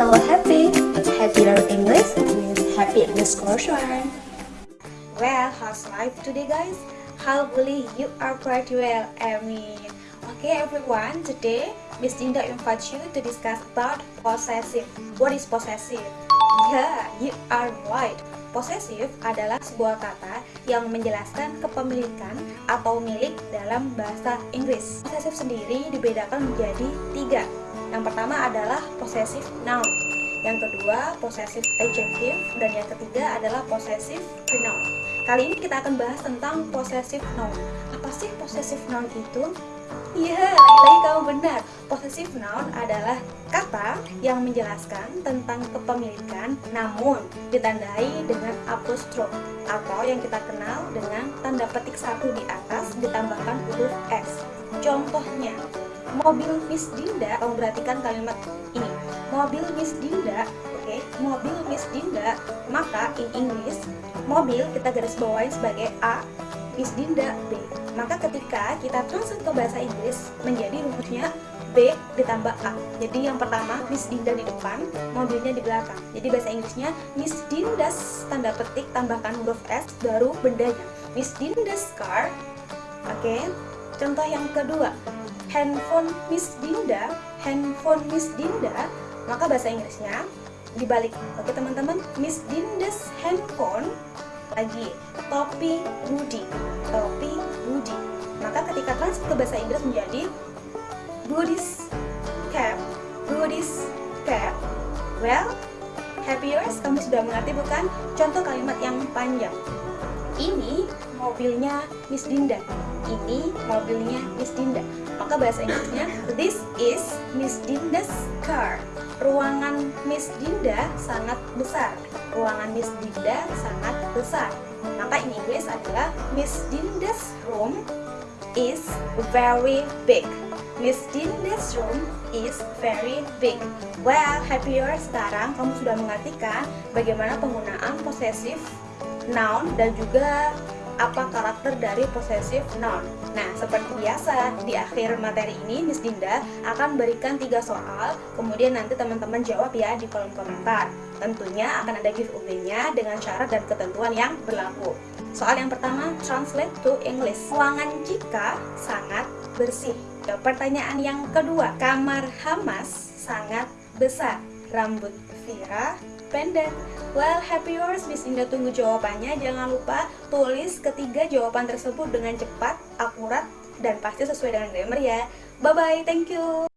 Hello Happy, Happy Learn English with Happy underscore Shuan. Well, how's life today guys? Hopefully you are pretty well, I mean. Okay everyone, today Miss Dinda invites you to discuss about possessive. What is possessive? Yeah, you are right. Possessive adalah sebuah kata yang menjelaskan kepemilikan atau milik dalam bahasa Inggris. Possessive sendiri dibedakan menjadi tiga, yang pertama adalah possessive noun. Yang kedua, possessive adjective. Dan yang ketiga adalah possessive pronoun. Kali ini kita akan bahas tentang possessive noun. Apa sih possessive noun itu? Iya, lagi-lagi kamu benar. Possessive noun adalah kata yang menjelaskan tentang kepemilikan namun ditandai dengan apostrof atau yang kita kenal dengan tanda petik satu di atas ditambahkan huruf S. Contohnya, mobil Miss Dinda kamu perhatikan kalimat ini. Mobil Miss Dinda oke. Okay? mobil Miss Dinda maka in English mobil kita garis bawahi sebagai A Miss Dinda B. Maka ketika kita translate ke bahasa Inggris menjadi rumusnya B ditambah A. Jadi yang pertama Miss Dinda di depan mobilnya di belakang. Jadi bahasa Inggrisnya Miss Dinda's tanda petik tambahkan huruf S baru bendanya. Miss Dinda's car oke. Okay? contoh yang kedua handphone Miss Dinda, handphone Miss Dinda, maka bahasa Inggrisnya dibalik. Oke teman-teman, Miss Dinda's handphone lagi topi Budi, topi Budi. Maka ketika translate ke bahasa Inggris menjadi Budi's cap, Budi's cap. Well, happy yours, kamu sudah mengerti bukan? Contoh kalimat yang panjang. Ini mobilnya Miss Dinda. Ini mobilnya Miss Dinda. Maka bahasa Inggrisnya this is Miss Dinda's car. Ruangan Miss Dinda sangat besar. Ruangan Miss Dinda sangat besar. Maka in Inggris adalah Miss Dinda's room is very big. Miss Dinda's room is very big. Well, happier sekarang kamu sudah mengartikan bagaimana penggunaan posesif noun dan juga apa karakter dari possessive noun. Nah, seperti biasa, di akhir materi ini Miss Dinda akan berikan tiga soal, kemudian nanti teman-teman jawab ya di kolom komentar. Tentunya akan ada giveaway-nya dengan syarat dan ketentuan yang berlaku. Soal yang pertama, translate to English. Ruangan Jika sangat bersih. Pertanyaan yang kedua, kamar Hamas sangat besar. Rambut Vira pendek. Well, happy yours, Miss Indah tunggu jawabannya. Jangan lupa tulis ketiga jawaban tersebut dengan cepat, akurat, dan pasti sesuai dengan grammar ya. Bye-bye, thank you.